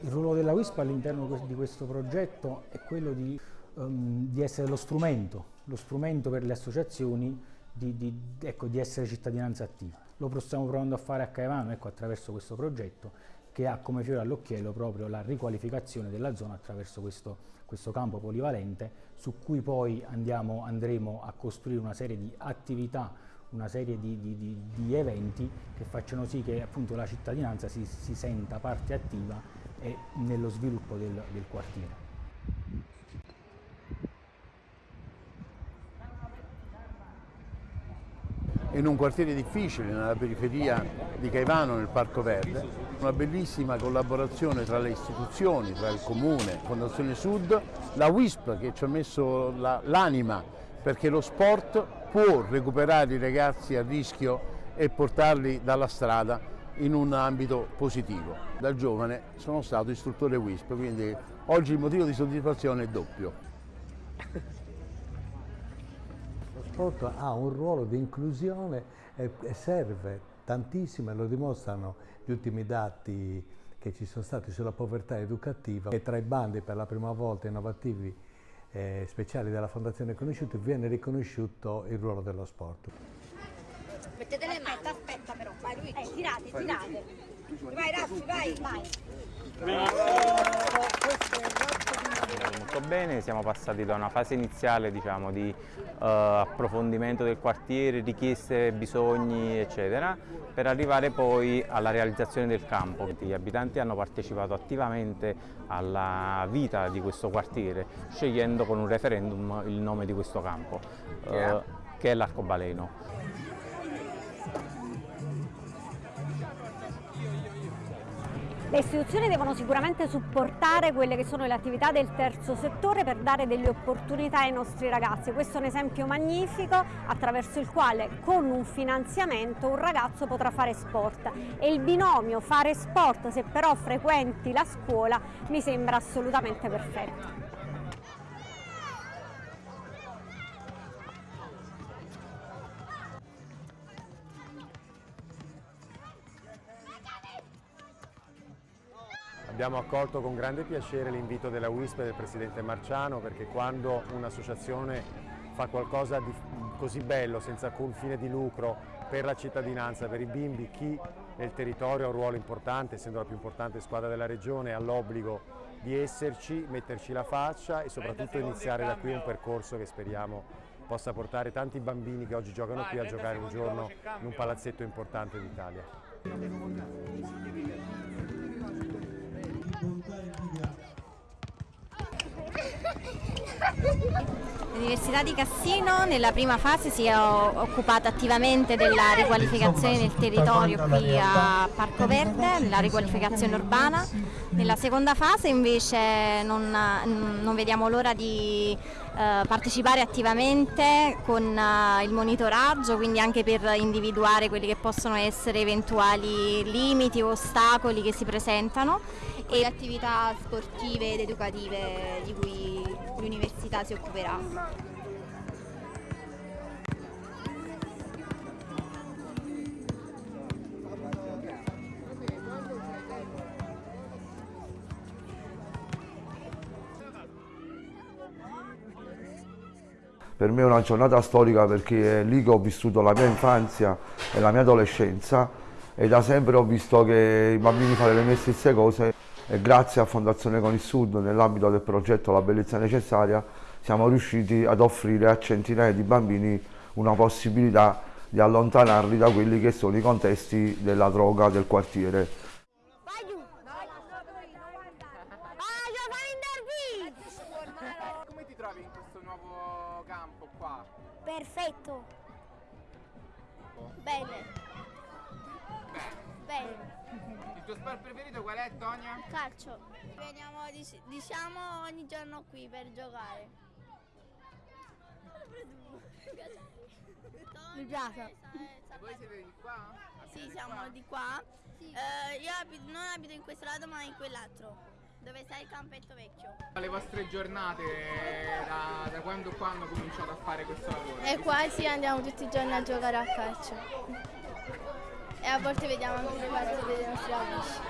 Il ruolo della WISP all'interno di questo progetto è quello di, um, di essere lo strumento, lo strumento per le associazioni di, di, ecco, di, essere cittadinanza attiva. Lo stiamo provando a fare a Caivano ecco, attraverso questo progetto che ha come fiore all'occhiello proprio la riqualificazione della zona attraverso questo, questo campo polivalente su cui poi andiamo, andremo a costruire una serie di attività una serie di, di, eventi che facciano sì che appunto la cittadinanza si, si senta parte attiva e nello sviluppo del, del quartiere. in un quartiere difficile nella periferia di Caivano nel Parco Verde, una bellissima collaborazione tra le istituzioni, tra il Comune, Fondazione Sud, la WISP che ci ha messo l'anima perché lo sport può recuperare i ragazzi a rischio e portarli dalla strada in un ambito positivo. Da giovane sono stato istruttore WISP, quindi oggi il motivo di soddisfazione è doppio. Lo sport ha un ruolo di inclusione e serve tantissimo e lo dimostrano gli ultimi dati che ci sono stati sulla povertà educativa e tra i bandi per la prima volta innovativi eh, speciali della Fondazione Conosciuto viene riconosciuto il ruolo dello sport. Mettete le mani, aspetta però, vai Luigi, eh, tirate, tirate. Vai Raffi, vai, vai. Molto bene, siamo passati da una fase iniziale diciamo, di uh, approfondimento del quartiere, richieste, bisogni eccetera, per arrivare poi alla realizzazione del campo. Gli abitanti hanno partecipato attivamente alla vita di questo quartiere, scegliendo con un referendum il nome di questo campo, uh, che è l'Arcobaleno. Le istituzioni devono sicuramente supportare quelle che sono le attività del terzo settore per dare delle opportunità ai nostri ragazzi. Questo è un esempio magnifico attraverso il quale con un finanziamento un ragazzo potrà fare sport e il binomio fare sport se però frequenti la scuola mi sembra assolutamente perfetto. Abbiamo accolto con grande piacere l'invito della WISP e del Presidente Marciano perché quando un'associazione fa qualcosa di così bello, senza alcun fine di lucro, per la cittadinanza, per i bimbi, chi nel territorio ha un ruolo importante, essendo la più importante squadra della regione, ha l'obbligo di esserci, metterci la faccia e soprattutto iniziare da qui un percorso che speriamo possa portare tanti bambini che oggi giocano qui a giocare un giorno in un palazzetto importante d'Italia. L'Università di Cassino nella prima fase si è occupata attivamente della riqualificazione del territorio qui a Parco Verde, nella riqualificazione urbana. Nella seconda fase invece non, non vediamo l'ora di partecipare attivamente con eh, il monitoraggio, quindi anche per individuare quelli che possono essere eventuali limiti o ostacoli che si presentano. E le attività sportive ed educative di cui l'università si occuperà. Per me è una giornata storica perché è lì che ho vissuto la mia infanzia e la mia adolescenza e da sempre ho visto che i bambini fanno le mie stesse cose e grazie a Fondazione Con il Sud nell'ambito del progetto La Bellezza Necessaria siamo riusciti ad offrire a centinaia di bambini una possibilità di allontanarli da quelli che sono i contesti della droga del quartiere. Perfetto. Bene. Bene. Il tuo sport preferito qual è, Tonia? Calcio. Veniamo diciamo ogni giorno qui per giocare. Mi piace. E voi siete di qua? Sì, siamo di qua. Sì. Eh, io abito, non abito in questo lato ma in quell'altro dove sta il campetto vecchio. Le vostre giornate da, da quando quando cominciate a fare questo lavoro? E qua sì andiamo tutti i giorni a giocare a calcio. E a volte vediamo anche le partite dei nostri amici.